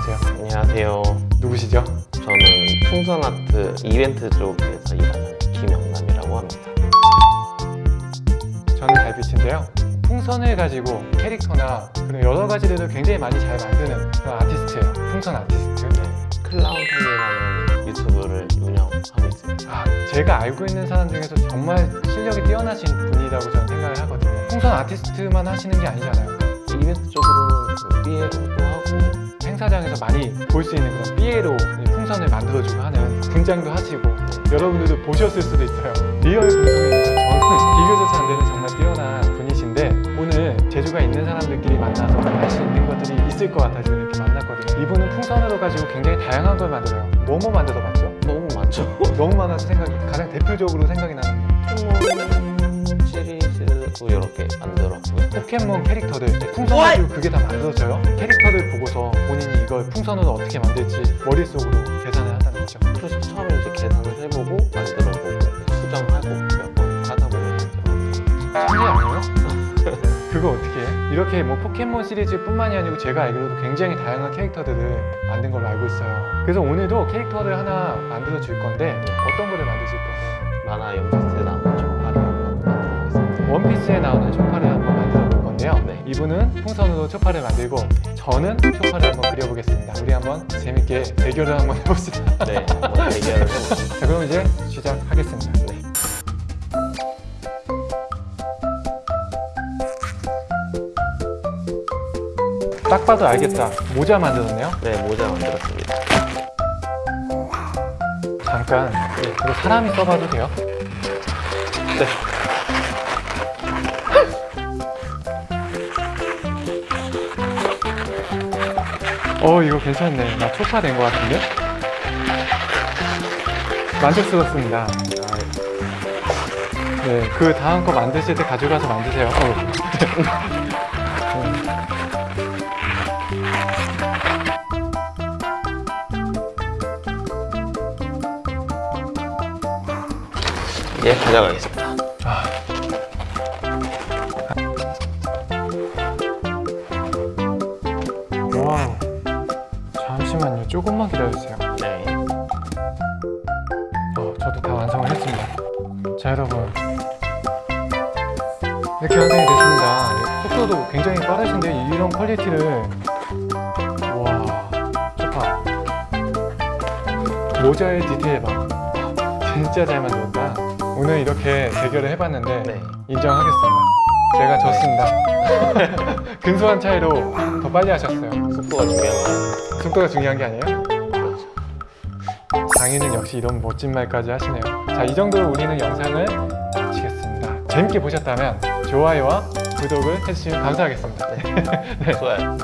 안녕하세요. 안녕하세요. 누구시죠? 저는 풍선아트 이벤트 쪽에서 일하는 김영남이라고 합니다. 저는 달빛인데요. 풍선을 가지고 캐릭터나 그런 여러 가지들을 굉장히 많이 잘 만드는 그런 아티스트예요. 풍선 아티스트. 클라운타임이라는 유튜브를 운영하고 있습니다. 아, 제가 알고 있는 사람 중에서 정말 실력이 뛰어나신 분이라고 저는 생각을 하거든요. 풍선 아티스트만 하시는 게 아니잖아요. 이벤트 쪽으로는 그 삐에로도 하고 행사장에서 많이 볼 수 있는 그런 삐에로 풍선을 만들어주고 하는 분장도 하시고 여러분들도 보셨을 수도 있어요. 리얼 방송입니다. 저는 비교조차 안 되는 정말 뛰어난 분이신데 오늘 재주가 있는 사람들끼리 만나서 할 수 있는 것들이 있을 것 같아서 이렇게 만났거든요. 이분은 풍선으로 가지고 굉장히 다양한 걸 만들어요. 뭐뭐 만들어봤죠? 너무 많죠? 너무 많아서 생각이 가장 대표적으로 생각이 나는 포켓몬 시리즈도 이렇게 만들었고요. 포켓몬 캐릭터들 풍선 가지고 그게 다 만들어져요? 캐릭터들 보고서 본인이 이걸 풍선으로 어떻게 만들지 머릿속으로 계산을 한다는 거죠. 그래서 처음에 이제 계산을 해보고 만들어보고 수정하고 몇 번 하다 보면. 천재 아니에요? 그거 어떻게 해? 이렇게 뭐 포켓몬 시리즈뿐만이 아니고 제가 알기로도 굉장히 다양한 캐릭터들을 만든 걸로 알고 있어요. 그래서 오늘도 캐릭터를 하나 만들어 줄 건데 어떤 거를 만드실 거예요? 만화 연피스에 나 원피스에 나오는 초파를 한번 만들어 볼 건데요. 네. 이분은 풍선으로 초파를 만들고 저는 초파를 한번 그려보겠습니다. 우리 한번 재밌게 대결을 한번 해봅시다. 네, 한번 대결을 해보겠습니다. 자 그럼 이제 시작하겠습니다. 네. 딱 봐도 알겠다. 모자 만들었네요. 네, 모자 만들었습니다. 잠깐 네. 이거 사람이 써봐도 돼요? 네. 어 이거 괜찮네. 나 초파 된 것 같은데? 만족스럽습니다. 네, 그 다음 거 만드실 때 가져가서 만드세요. 어. 예, 가져가겠습니다. 와우. 잠시만요. 조금만 기다려주세요. 네. 어, 저도 다 완성을 했습니다. 자, 여러분. 이렇게 완성이 됐습니다. 예, 속도도 굉장히 빠르신데 이런 퀄리티를 와, 좋다. 모자의 디테일 봐. 진짜 잘 만들었다. 오늘 이렇게 대결을 해봤는데 네. 인정하겠습니다. 제가 졌습니다. 근소한 차이로 더 빨리 하셨어요. 속도가 중요한 거예요. 속도가 중요한 게 아니에요? 장인은 역시 이런 멋진 말까지 하시네요. 자, 이 정도로 우리는 영상을 마치겠습니다. 재밌게 보셨다면 좋아요와 구독을 해주시면 감사하겠습니다. 좋아요.